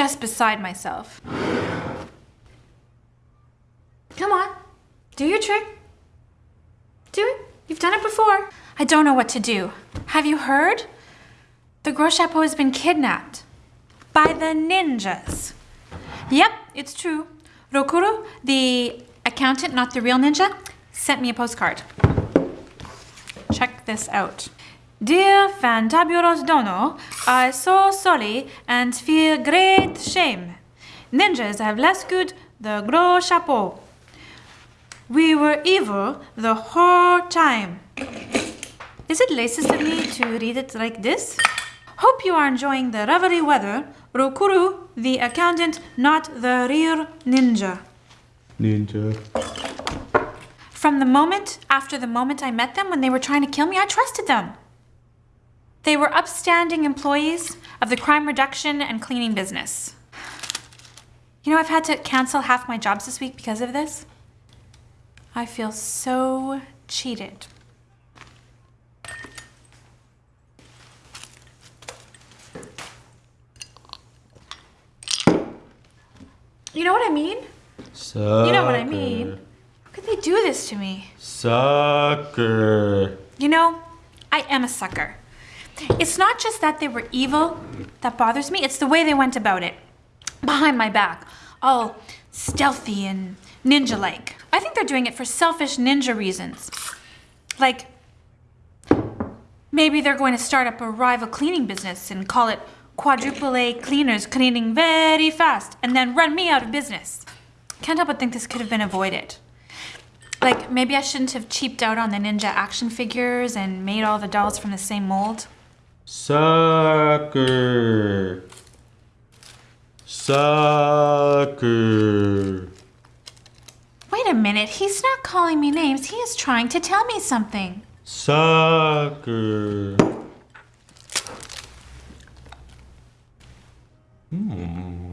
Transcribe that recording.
just beside myself. Come on, do your trick. Do it. You've done it before. I don't know what to do. Have you heard? The Gros Chapeau has been kidnapped by the ninjas. Yep, it's true. Rokuro, the accountant, not the real ninja, sent me a postcard. Check this out. Dear fantabulous Dono, I so sorry and feel great shame. Ninjas have rescued the Gros Chapeau. We were evil the whole time. Is it racist of me to read it like this? Hope you are enjoying the lovely weather. Rokuro, the accountant, not the real ninja. Ninja. From the moment after the moment I met them when they were trying to kill me, I trusted them. They were upstanding employees of the crime reduction and cleaning business. You know, I've had to cancel half my jobs this week because of this. I feel so cheated. You know what I mean? Sucker. You know what I mean. How could they do this to me? Sucker. You know, I am a sucker. It's not just that they were evil that bothers me, it's the way they went about it. Behind my back, all stealthy and ninja like. I think they're doing it for selfish ninja reasons. Like, maybe they're going to start up a rival cleaning business and call it Quadruple A Cleaners Cleaning Very Fast and then run me out of business. Can't help but think this could have been avoided. Like, maybe I shouldn't have cheaped out on the ninja action figures and made all the dolls from the same mold. Sucker. Sucker. Wait a minute, he's not calling me names. He is trying to tell me something. Sucker. Hmm.